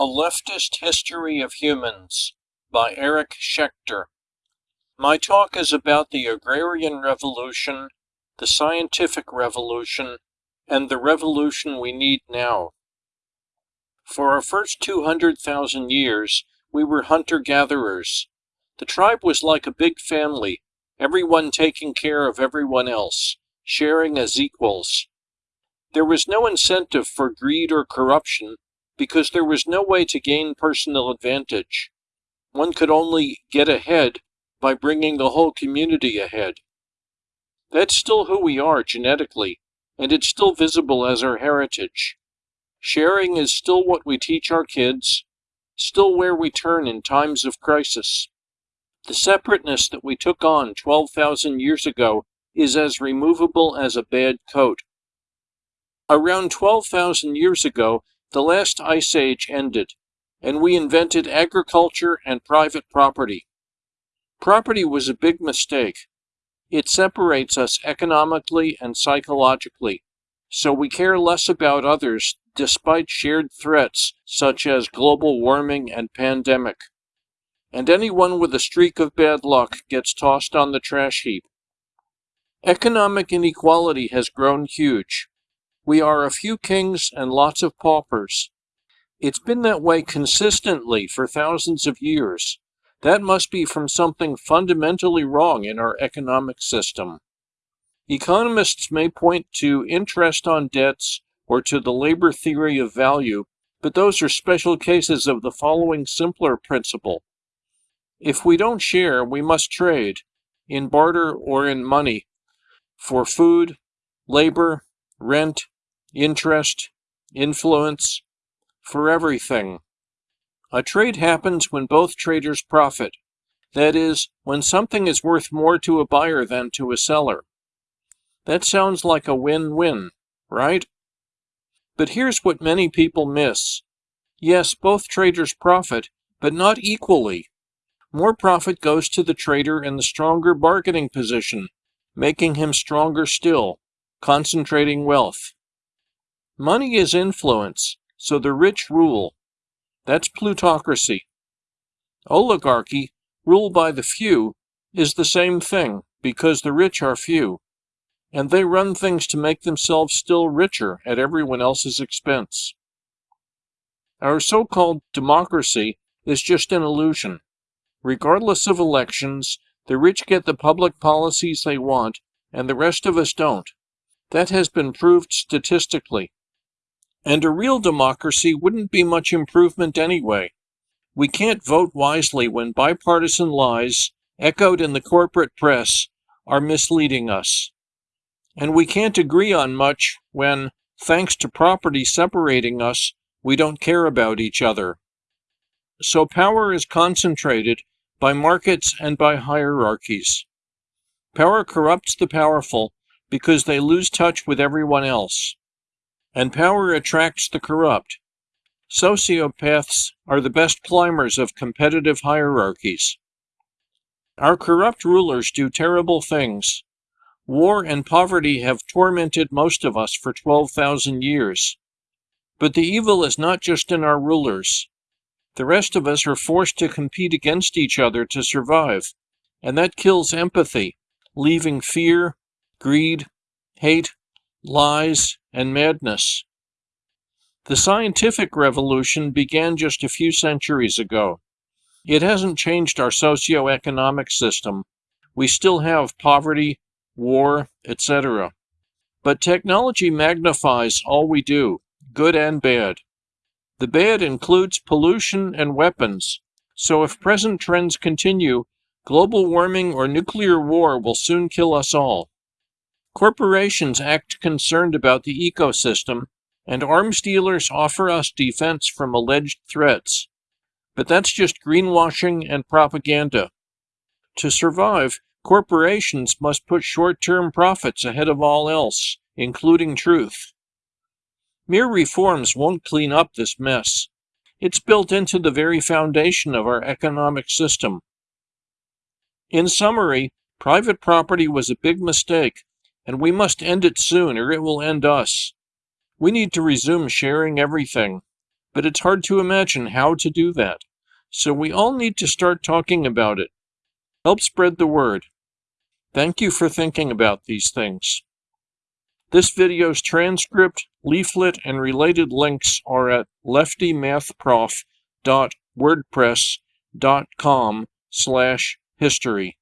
A Leftist History of Humans by Eric Schechter. My talk is about the Agrarian Revolution, the Scientific Revolution, and the revolution we need now. For our first 200,000 years, we were hunter gatherers. The tribe was like a big family, everyone taking care of everyone else, sharing as equals. There was no incentive for greed or corruption because there was no way to gain personal advantage. One could only get ahead by bringing the whole community ahead. That's still who we are genetically, and it's still visible as our heritage. Sharing is still what we teach our kids, still where we turn in times of crisis. The separateness that we took on 12,000 years ago is as removable as a bad coat. Around 12,000 years ago, the last ice age ended, and we invented agriculture and private property. Property was a big mistake. It separates us economically and psychologically, so we care less about others despite shared threats such as global warming and pandemic. And anyone with a streak of bad luck gets tossed on the trash heap. Economic inequality has grown huge. We are a few kings and lots of paupers. It's been that way consistently for thousands of years. That must be from something fundamentally wrong in our economic system. Economists may point to interest on debts or to the labor theory of value, but those are special cases of the following simpler principle. If we don't share, we must trade, in barter or in money, for food, labor, rent, interest, influence, for everything. A trade happens when both traders profit. That is, when something is worth more to a buyer than to a seller. That sounds like a win-win, right? But here's what many people miss. Yes, both traders profit, but not equally. More profit goes to the trader in the stronger bargaining position, making him stronger still, concentrating wealth. Money is influence, so the rich rule. That's plutocracy. Oligarchy, rule by the few, is the same thing because the rich are few, and they run things to make themselves still richer at everyone else's expense. Our so-called democracy is just an illusion. Regardless of elections, the rich get the public policies they want, and the rest of us don't. That has been proved statistically. And a real democracy wouldn't be much improvement anyway. We can't vote wisely when bipartisan lies, echoed in the corporate press, are misleading us. And we can't agree on much when, thanks to property separating us, we don't care about each other. So power is concentrated by markets and by hierarchies. Power corrupts the powerful because they lose touch with everyone else and power attracts the corrupt. Sociopaths are the best climbers of competitive hierarchies. Our corrupt rulers do terrible things. War and poverty have tormented most of us for 12,000 years. But the evil is not just in our rulers. The rest of us are forced to compete against each other to survive, and that kills empathy, leaving fear, greed, hate, lies, and madness. The scientific revolution began just a few centuries ago. It hasn't changed our socio-economic system. We still have poverty, war, etc. But technology magnifies all we do, good and bad. The bad includes pollution and weapons, so if present trends continue, global warming or nuclear war will soon kill us all. Corporations act concerned about the ecosystem, and arms dealers offer us defense from alleged threats. But that's just greenwashing and propaganda. To survive, corporations must put short-term profits ahead of all else, including truth. Mere reforms won't clean up this mess. It's built into the very foundation of our economic system. In summary, private property was a big mistake and we must end it soon or it will end us. We need to resume sharing everything. but it's hard to imagine how to do that. So we all need to start talking about it. Help spread the word. Thank you for thinking about these things. This video's transcript, leaflet, and related links are at leftymathprof.wordpress.com slash history.